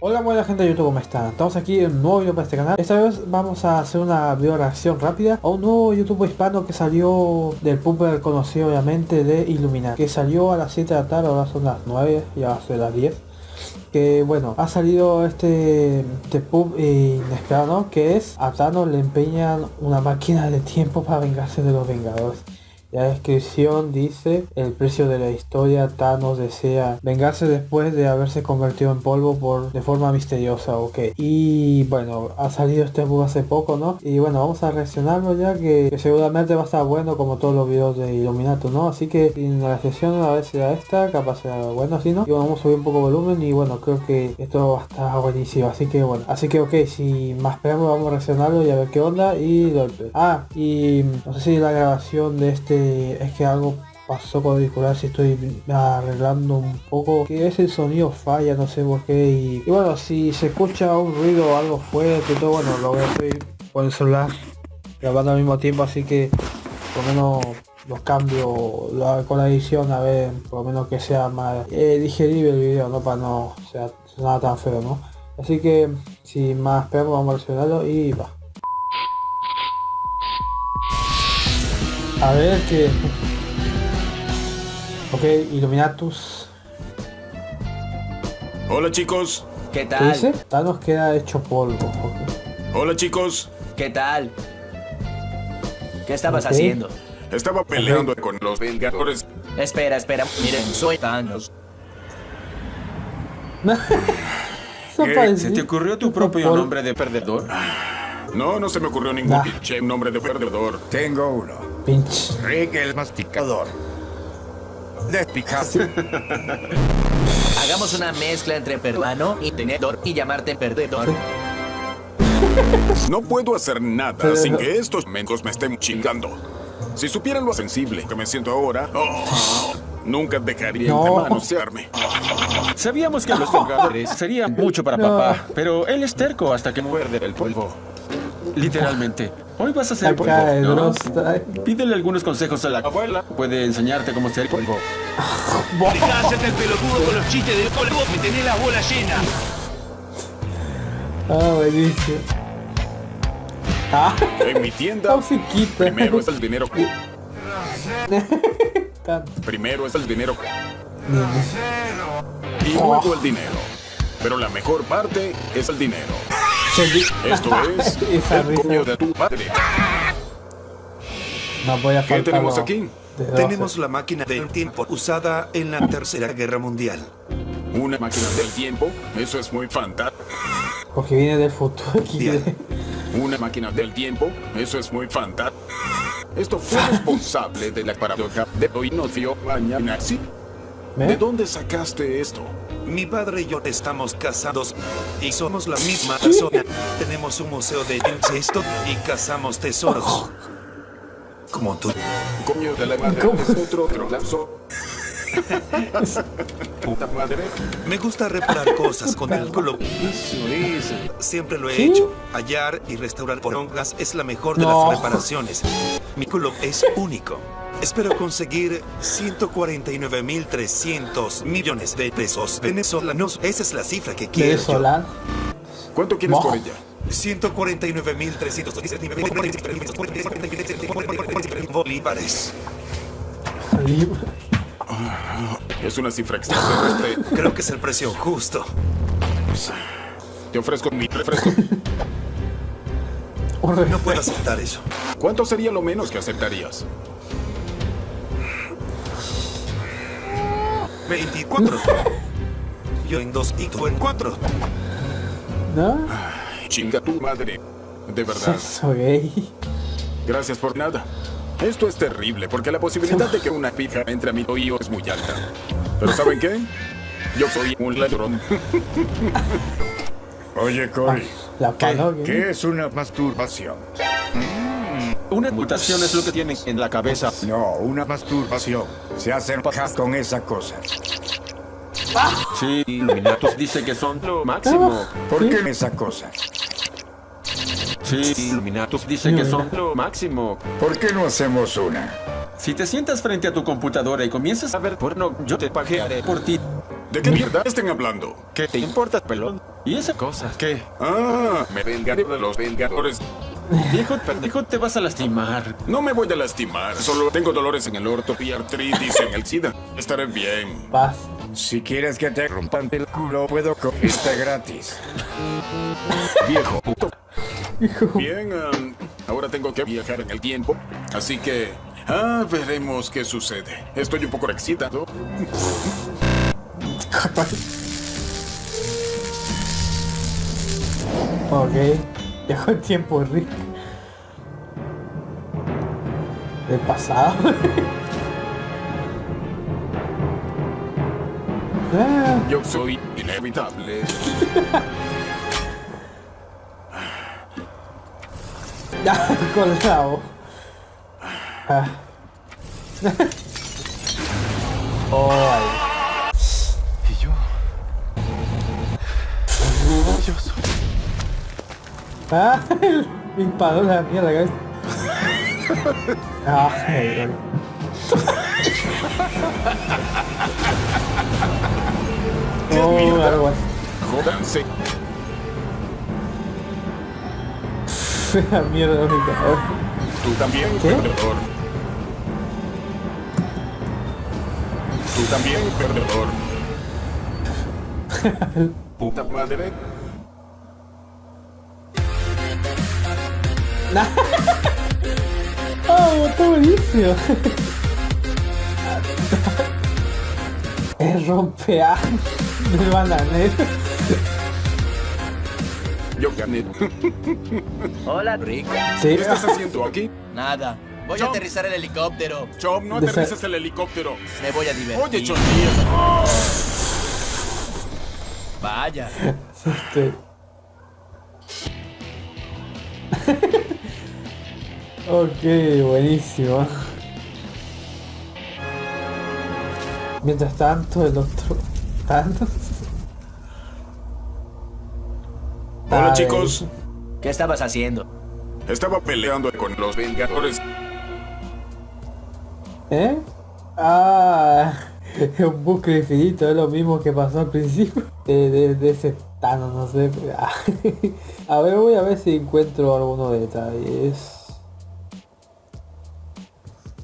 Hola buena gente de YouTube, ¿cómo están? Estamos aquí en un nuevo video para este canal Esta vez vamos a hacer una video reacción rápida A un nuevo YouTube hispano que salió del pub conocido obviamente de Iluminar Que salió a las 7 de la tarde, ahora son las 9, ya va a las 10 que bueno, ha salido este, este pub inesperado que es a Thanos le empeñan una máquina de tiempo para vengarse de los Vengadores. La descripción dice, el precio de la historia, Thanos desea vengarse después de haberse convertido en polvo por de forma misteriosa, ok. Y bueno, ha salido este bug hace poco, ¿no? Y bueno, vamos a reaccionarlo ya que, seguramente va a estar bueno como todos los videos de Illuminato, ¿no? Así que en la sesión a ver si era esta, capaz sea bueno, si no. Y vamos a subir un poco volumen y bueno, creo que esto va a estar buenísimo, así que bueno. Así que ok, si más esperamos vamos a reaccionarlo y a ver qué onda y Ah, y no sé si la grabación de este es que algo pasó con el auricular si estoy arreglando un poco que ese sonido falla no sé por qué y, bueno si se escucha un ruido algo fuerte todo bueno lo voy a hacer con el celular grabando al mismo tiempo así que por lo menos los cambio con la edición a ver por lo menos que sea más eh, digerible el video no para no sea nada tan feo no así que sin más pero vamos a reaccionarlo y va A ver que... Ok, Illuminatus. Hola chicos. ¿Qué tal? ¿Qué dice? Thanos queda hecho polvo. Hola chicos. ¿Qué tal? ¿Qué estabas haciendo? Estaba peleando con los Vengadores. Espera, espera. Miren, soy Thanos. ¿Qué? ¿Se te ocurrió tu propio nombre de perdedor? No, no se me ocurrió ningún pinche nombre de perdedor. Tengo uno. Rick el masticador. Despicaz. Hagamos una mezcla entre peruano y tenedor y llamarte perdedor. No puedo hacer nada sin que estos mencos me estén chingando. Si supieran lo sensible que me siento ahora, oh, nunca dejaría de manosearme. Sabíamos que los Vengadores serían mucho para papá, pero él es terco hasta que muerde el polvo. Literalmente. Hoy vas a ser polvo, ¿no? Pídele algunos consejos a la abuela. Puede enseñarte cómo ser polvo. Dejá el pelotudo con los chistes del polvo. Me tenés la bola llena. Ah, buenísimo. Ah. En mi tienda, primero es el dinero. primero es el dinero. Y luego el dinero. Pero la mejor parte es el dinero. Esto es el coño de tu padre. No voy a ¿Qué tenemos aquí? Tenemos la máquina del tiempo usada en la Tercera Guerra Mundial. ¿Una máquina del tiempo? Eso es muy fantástico. Porque viene del futuro. Una máquina del tiempo? Eso es muy fantástico. Esto fue responsable de la paradoja de hoy no dio mañana. ¿Sí? ¿De dónde sacaste esto? Mi padre y yo estamos casados y somos la misma persona. Tenemos un museo de incesto y cazamos tesoros. Como tú. Coño de la madre es otro otro Puta madre. Me gusta reparar cosas con el culo. Siempre lo he hecho. Hallar y restaurar porongas es la mejor de las reparaciones. Mi culo es único. Espero conseguir 149.300 millones de pesos venezolanos. Esa es la cifra que quiero. ¿Cuánto quieres por ella? 149.300 bolívares. Es una cifra extraña. Creo que es el precio justo. Te ofrezco mi refresco. No puedo aceptar eso. ¿Cuánto sería lo menos que aceptarías? 24. Yo en dos y tú en cuatro. ¿No? chinga tu madre. De verdad. Soy Gracias por nada. Esto es terrible porque la posibilidad de que una pija entre a mi oído es muy alta. Pero ¿saben qué? Yo soy un ladrón. Oye, Cory. Ah, ¿Qué, ¿Qué es una masturbación? Una mutación es lo que tienes en la cabeza. No, una masturbación. Se hacen pajas con esa cosa. Sí, Illuminatus dice que son lo máximo. ¿Por qué esa cosa? Sí, Illuminatus dice que son lo máximo. ¿Por qué no hacemos una? Si te sientas frente a tu computadora y comienzas a ver porno, yo te pajearé por ti. ¿De qué mierda estén hablando? ¿Qué te importa, pelón? ¿Y esa cosa? ¿Qué? Ah, me vengaré de los vengadores. Viejo, te vas a lastimar. No me voy a lastimar. Solo tengo dolores en el orto y artritis en el SIDA. Estaré bien. Paz. Si quieres que te rompan el culo, puedo cogerte gratis. Viejo puto. Bien, um, ahora tengo que viajar en el tiempo. Así que... Ah, veremos qué sucede. Estoy un poco excitado. ok. Viajó el tiempo, Rick. Del pasado. Ah. Yo soy inevitable. Ya, colgado. Ah. oh, Soy. Ah, me disparó la mierda, cabeza. Ah, hey, oh, así. Jódanse. La mierda, única. Tú también, ¿Qué? perdedor. Tú también, perdedor. Puta madre. oh, está buenísimo. es rompear del bananero. Yo gané. Hola, Rick. Sí. ¿Qué estás haciendo aquí? Nada. Voy Chom. a aterrizar el helicóptero. Chom, no aterrices el helicóptero. Me voy a divertir. Oye, Chom. Vaya. Este. Ok, buenísimo. Mientras tanto, el otro. Thanos. Hola, chicos. ¿Qué estabas haciendo? Estaba peleando con los Vengadores. ¿Eh? Ah, un bucle infinito, es lo mismo que pasó al principio. De, de, de ese Thanos, no sé. Ah. A ver, voy a ver si encuentro algunos detalles.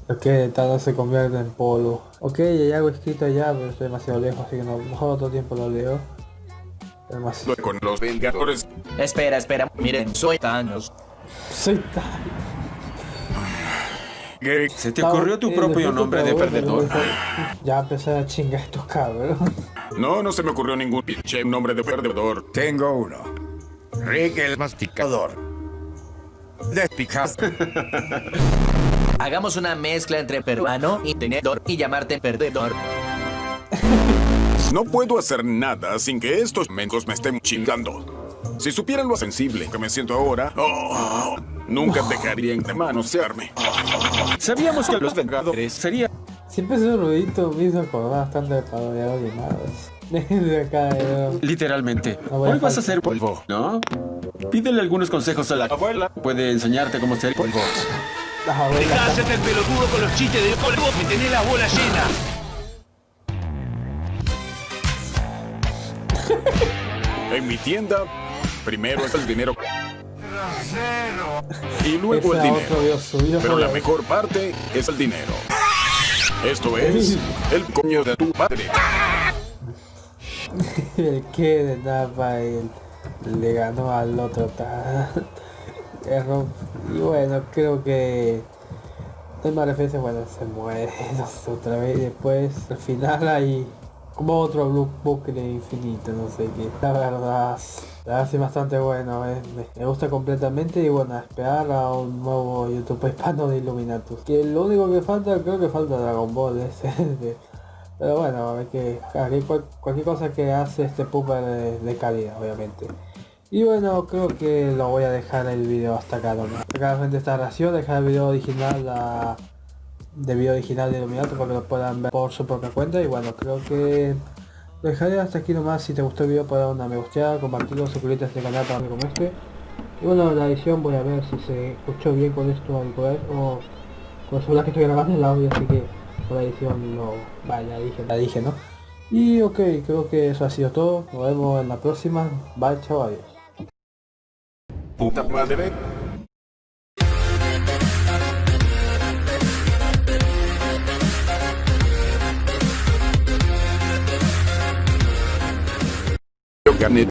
Ok, Thanos se convierte en polvo. Ok, hay algo escrito allá, pero estoy demasiado lejos, así que no, mejor otro tiempo lo leo. Demasiado. Con los Vengadores. Espera, espera. Miren, soy Thanos. Soy Thanos. ¿Se te ocurrió tu propio nombre de perdedor? Ya empecé a chingar estos cabros. No, no se me ocurrió ningún pinche nombre de perdedor. Tengo uno. Rick el masticador. Despicaz. Hagamos una mezcla entre peruano y tenedor y llamarte perdedor. No puedo hacer nada sin que estos mencos me estén chingando. Si supieran lo sensible que me siento ahora, oh, nunca dejarían de manosearme. Sabíamos que los Vengadores sería Siempre ese ruidito me hizo acordar bastante de parodiar llamados. Desde acá, literalmente. No voy a Hoy vas a ser polvo, ¿no? Pídele algunos consejos a la abuela. Puede enseñarte cómo ser polvo. Las abuelas. Dejá de hacerte el pelotudo con los chistes de polvo. Me tenés la bola llena. En mi tienda, primero es el dinero. Y luego el dinero. Pero la mejor parte es el dinero. Esto es el coño de tu padre. el que de Napa el- le ganó al otro ta- error. y bueno creo que hay más referencia bueno se muere otra vez después al final hay como otro bu- bucle infinito no sé qué la verdad la verdad bastante bueno eh, me, gusta completamente y bueno a esperar a un nuevo youtube hispano de Illuminatus que lo único que falta creo que falta Dragon Ball ese de- pero bueno, a ver que cualquier cosa que hace este pooper de calidad, obviamente. Y bueno, creo que lo voy a dejar el video hasta acá nomás. Acá frente a esta ración, dejar el video original a- de video original de Illuminato para que lo puedan ver por su propia cuenta. Y bueno, creo que lo dejaré hasta aquí nomás. Si te gustó el video, dar una me gusteada, compartirlo, suscribirte a este canal para ver como este. Y bueno, la edición voy a ver si se escuchó bien con esto auricular o con el celular que estoy grabando el audio, así que por la edición no, vale, la dije, la dije, ¿no? Y ok, creo que eso ha sido todo. Nos vemos en la próxima. Bye, chao, adiós. Puta madre. Yo gané